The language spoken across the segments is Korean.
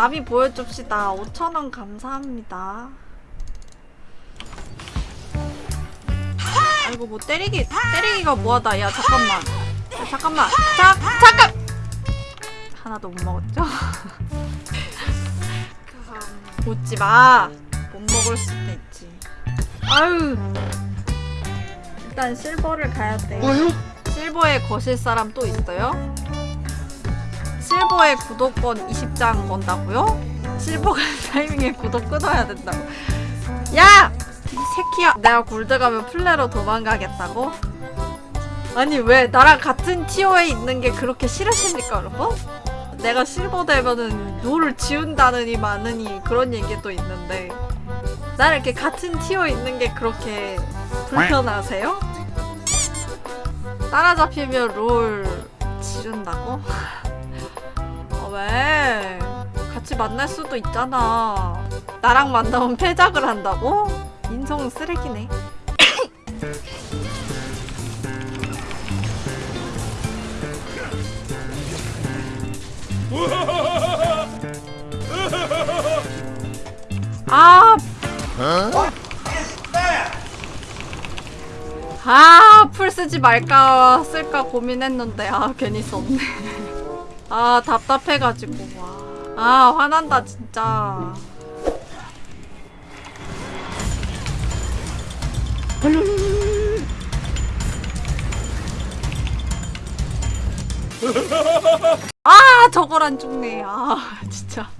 나비 보여줍시다. 5천원 감사합니다. 아이고 뭐 때리기 때리기가 뭐하다. 야 잠깐만. 야, 잠깐만. 자 잠깐. 하나도 못 먹었죠? 웃지 마. 못 먹을 수도 있. 아유 일단 실버를 가야 돼 실버에 거실 사람 또 있어요? 실버에 구독권 20장 건다고요? 실버 간 타이밍에 구독 끊어야 된다고 야! 이 새끼야 내가 골드 가면 플레로 도망가겠다고? 아니 왜 나랑 같은 티어에 있는 게 그렇게 싫으십니까 여러분? 내가 실버 되면은 롤을 지운다느니 마느니 그런 얘기도 있는데 나랑 이렇게 같은 티어에 있는 게 그렇게 불편하세요? 따라잡히면 롤 지른다고? 어, 왜? 같이 만날 수도 있잖아. 나랑 만나면 패작을 한다고? 인성 쓰레기네. 아, 아, 풀 쓰지 말까 쓸까 고민했는데 아 괜히 썼네. 아 답답해가지고 와. 아 화난다 진짜. 아 저걸 안 죽네. 아 진짜.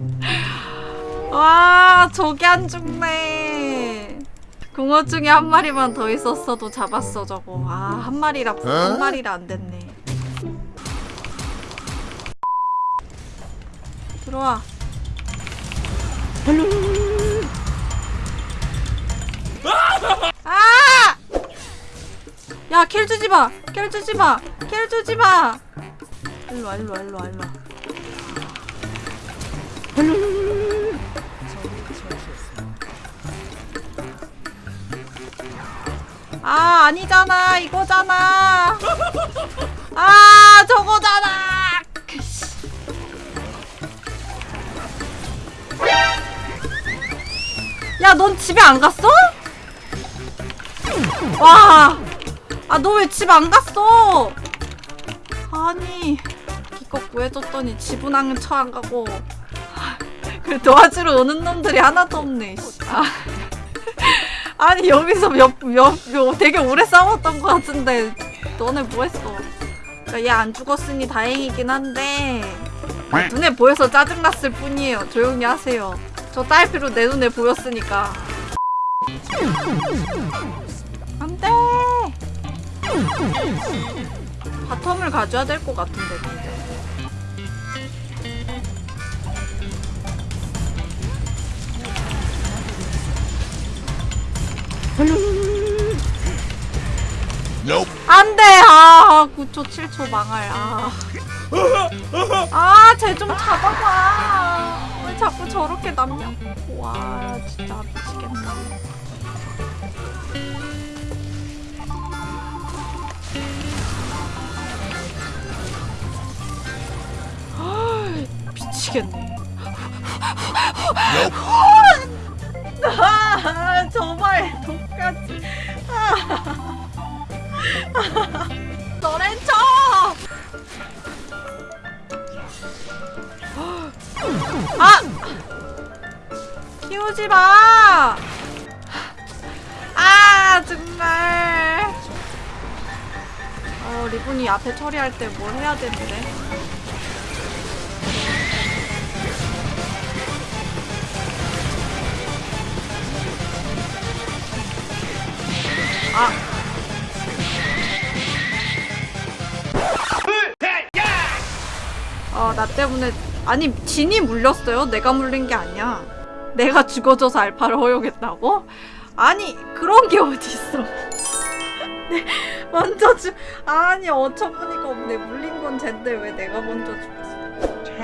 와 저게 안 죽네. 궁어 중에 한 마리만 더 있었어도 잡았어 저거. 아한 마리라 한 마리라 안 됐네. 들어와. 아! 야, kill 주지 마. kill 주지 마. kill 주지 마. 일로 와, 일로 와, 일로 와, 일로 와. 아, 아니잖아. 이거잖아. 아, 저거잖아. 야, 넌 집에 안 갔어? 와. 아, 너 왜 집 안 갔어? 아니, 기껏 구해줬더니 집은 안쳐안 가고. 그 도와주러 오는 놈들이 하나도 없네. 씨. 아. 아니, 여기서 몇, 몇, 몇, 되게 오래 싸웠던 것 같은데, 너네 뭐 했어? 얘 안 죽었으니 다행이긴 한데, 눈에 보여서 짜증났을 뿐이에요. 조용히 하세요. 저 딸피로 내 눈에 보였으니까. 안 돼! 바텀을 가져야 될 것 같은데, 근데. 안 돼! 아, 9초, 7초 망할. 아. 아, 쟤 좀 잡아봐. 왜 자꾸 저렇게 남냐? 와, 진짜 미치겠다. 미치겠네. 아, 정말 독같이. 너렌 쳐! 아! 키우지 마! 아, 정말. 어, 리본이 앞에 처리할 때 뭘 해야 되는데. 나 때문에 아니 진이 물렸어요. 내가 물린 게 아니야. 내가 죽어져서 알파를 허용했다고? 아니 그런 게 어딨어. 네, 먼저 죽 아니 어처구니가 없네. 물린 건 쟨데 왜 내가 먼저 죽었어?